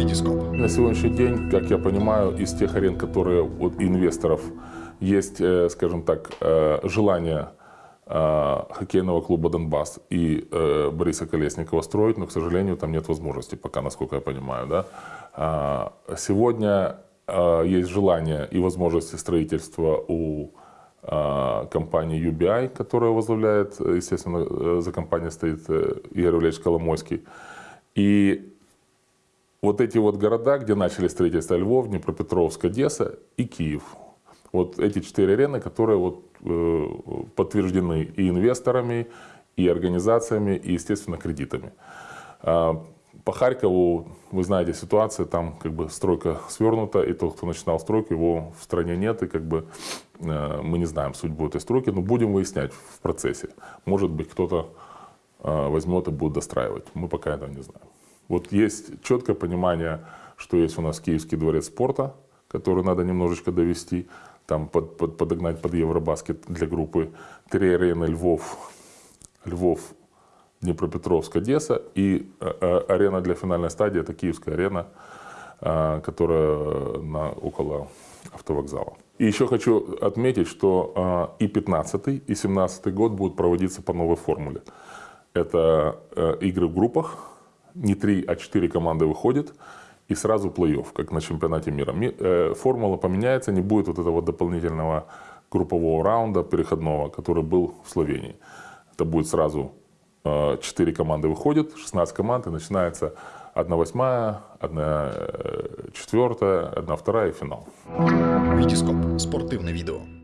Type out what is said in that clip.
Витископ. На сегодняшний день, как я понимаю, из тех арен, которые у инвесторов есть, э, скажем так, э, желание э, хоккейного клуба «Донбасс» и Бориса Колесникова строить, но, к сожалению, там нет возможности пока, насколько я понимаю. Да? А, сегодня есть желание и возможности строительства у компании UBI, которая возглавляет, естественно, за компанией стоит Игорь Валерьевич Коломойский. И вот эти вот города, где начали строительство Львов, Днепропетровск, Одесса и Киев. Вот эти четыре арены, которые вот, э, подтверждены и инвесторами, и организациями, и, естественно, кредитами. А, по Харькову, вы знаете, ситуация, там как бы стройка свернута, и тот, кто начинал стройку, его в стране нет, и как бы э, мы не знаем судьбу этой стройки, но будем выяснять в процессе. Может быть, кто-то э, возьмет и будет достраивать. Мы пока этого не знаем. Вот есть четкое понимание, что есть у нас Киевский дворец спорта, который надо немножечко довести, там под, под, подогнать под Евробаскет для группы. Три арены Львов, Львов, Днепропетровск, Одесса и э, арена для финальной стадии, это Киевская арена, э, которая на, около автовокзала. И еще хочу отметить, что и 15 и 17 год будут проводиться по новой формуле. Это игры в группах, не три, а четыре команды выходят, и сразу плей-офф, как на чемпионате мира. Э, формула поменяется, не будет вот этого дополнительного группового раунда переходного, который был в Словении. Это будет сразу 4 э, команды выходят, 16 команд, и начинается 1 восьмая, 1 э, четвертая, 1 вторая и финал. Витископ. Спортивне відео.